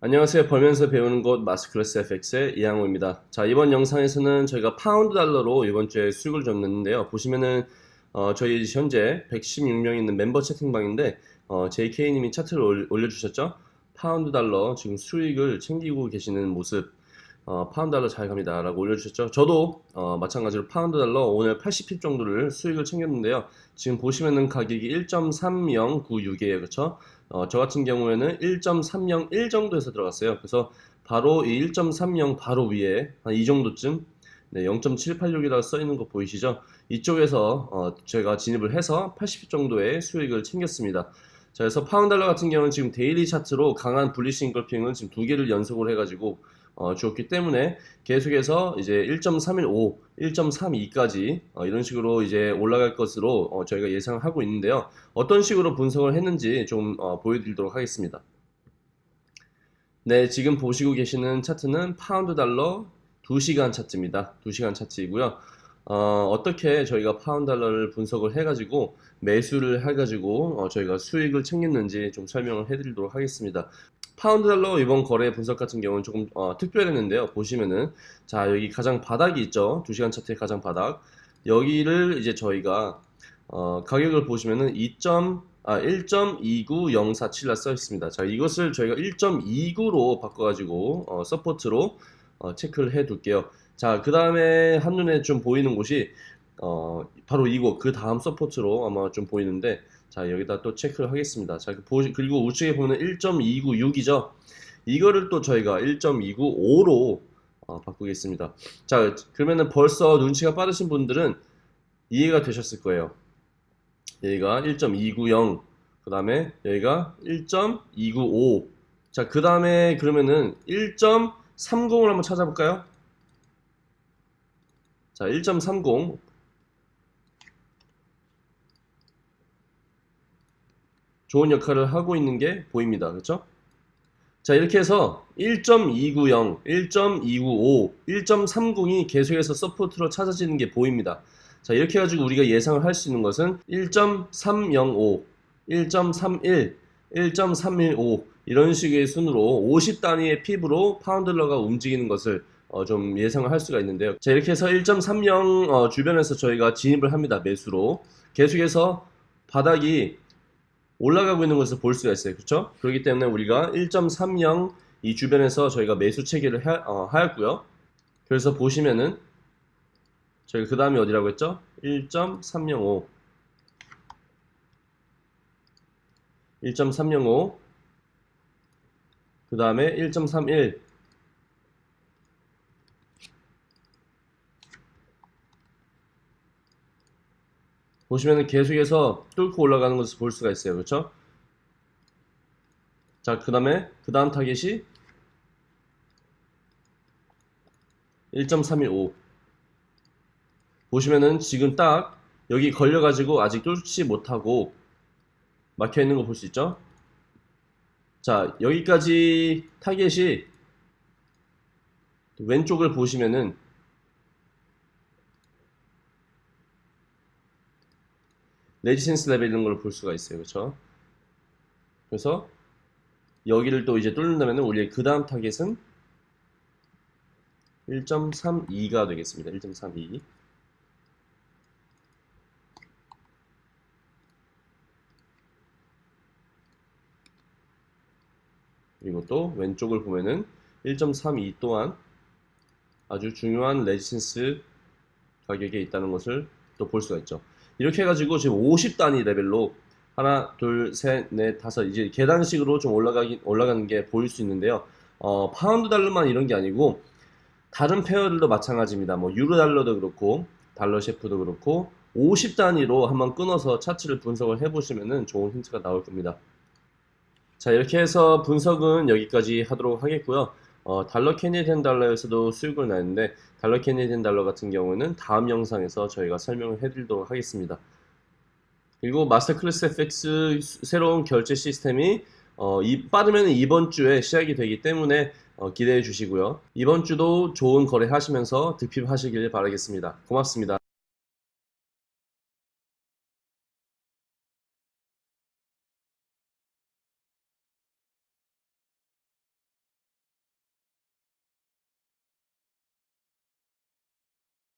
안녕하세요. 벌면서 배우는 곳 마스클래스 FX의 이양호입니다. 자, 이번 영상에서는 저희가 파운드 달러로 이번 주에 수익을 줬는데요. 보시면은 어, 저희 현재 116명 있는 멤버 채팅방인데 어, JK님이 차트를 올려주셨죠? 파운드 달러 지금 수익을 챙기고 계시는 모습 어, 파운드 달러 잘 갑니다. 라고 올려주셨죠? 저도 어, 마찬가지로 파운드 달러 오늘 80pip 정도를 수익을 챙겼는데요. 지금 보시면은 가격이 1.3096이에요. 그쵸? 어, 저 같은 경우에는 1.301 정도에서 들어갔어요. 그래서 바로 이 1.30 바로 위에 한 이 정도쯤 네, 0.786이라고 써있는 거 보이시죠? 이쪽에서 어, 제가 진입을 해서 80pip 정도의 수익을 챙겼습니다. 자, 그래서 파운달러 같은 경우는 지금 daily 차트로 강한 bullish engulfing을 지금 두 개를 연속을 해가지고 어, 주었기 때문에 계속해서 이제 1.315, 1.32까지 어, 이런 식으로 이제 올라갈 것으로 어, 저희가 예상하고 있는데요. 어떤 식으로 분석을 했는지 좀 어, 보여드리도록 하겠습니다. 네, 지금 보시고 계시는 차트는 파운드 달러 2시간 차트입니다. 2시간 차트이고요. 어, 어떻게 저희가 파운드 달러를 분석을 해가지고 매수를 해가지고 어, 저희가 수익을 챙겼는지 좀 설명을 해드리도록 하겠습니다. 파운드 달러 이번 거래 분석 같은 경우는 조금 어, 특별했는데요. 보시면은 자 여기 가장 바닥이 있죠. 2시간 차트의 가장 바닥 여기를 이제 저희가 어, 가격을 보시면은 2. 아, 1.29047라 써 있습니다. 자, 이것을 저희가 1.29로 바꿔가지고 어, support로 어, 체크를 해 둘게요. 자, 그 다음에 한눈에 좀 보이는 곳이 어, 바로 이곳 그 다음 support로 아마 좀 보이는데 자 여기다 또 체크를 하겠습니다. 자 그리고 우측에 보면 1.296이죠. 이거를 또 저희가 1.295로 어, 바꾸겠습니다. 자 그러면은 벌써 눈치가 빠르신 분들은 이해가 되셨을 거예요. 여기가 1.290 그 다음에 여기가 1.295 자 그 다음에 그러면은 1.30을 한번 찾아볼까요? 자 1.30 좋은 역할을 하고 있는 게 보입니다. 그렇죠? 자 이렇게 해서 1.290, 1.295, 1.30이 계속해서 support로 찾아지는 게 보입니다. 자 이렇게 해가지고 우리가 예상을 할 수 있는 것은 1.305, 1.31, 1.315 이런 식의 순으로 50 단위의 핍으로 파운드러가 움직이는 것을 어, 좀 예상을 할 수가 있는데요. 자 이렇게 해서 1.30 어, 주변에서 저희가 진입을 합니다. 매수로 계속해서 바닥이 올라가고 있는 것을 볼 수가 있어요. 그렇죠? 그렇기 때문에 우리가 1.30 이 주변에서 저희가 매수 체계를 하, 어, 하였고요. 그래서 보시면은 저희가 그 다음에 어디라고 했죠? 1.305 1.305 그 다음에 1.31 보시면 계속해서 뚫고 올라가는 것을 볼 수가 있어요. 그렇죠? 자, 그 다음에 그 다음 타겟이 1.315 보시면은 지금 딱 여기 걸려가지고 아직 뚫지 못하고 막혀 있는 거 볼 수 있죠? 자, 여기까지 타겟이 왼쪽을 보시면은 resistance 레벨 이런 걸 볼 수가 있어요. 그렇죠? 그래서 여기를 또 이제 뚫는다면 우리의 그 다음 target은 1.32가 되겠습니다. 1.32 그리고 또 왼쪽을 보면은 1.32 또한 아주 중요한 resistance 가격에 있다는 것을 또 볼 수가 있죠. 이렇게 해가지고 지금 50단위 레벨로 하나, 둘, 셋, 넷, 다섯 이제 계단식으로 좀 올라가기, 올라가는 게 보일 수 있는데요. 어, 파운드 달러만 이런 게 아니고 다른 pair들도 마찬가지입니다. 뭐 유로 달러도 그렇고 달러 CHF도 그렇고 50단위로 한번 끊어서 차트를 분석을 해보시면 좋은 힌트가 나올 겁니다. 자 이렇게 해서 분석은 여기까지 하도록 하겠고요. 어, 달러 Canadian 달러에서도 수익을 냈는데 달러 Canadian 달러 같은 경우는 다음 영상에서 저희가 설명을 해드리도록 하겠습니다. 그리고 마스터 클래스 FX 새로운 결제 시스템이 어, 이, 빠르면 이번 주에 시작이 되기 때문에 어, 기대해 주시고요. 이번 주도 좋은 거래 하시면서 득핍 하시길 바라겠습니다. 고맙습니다.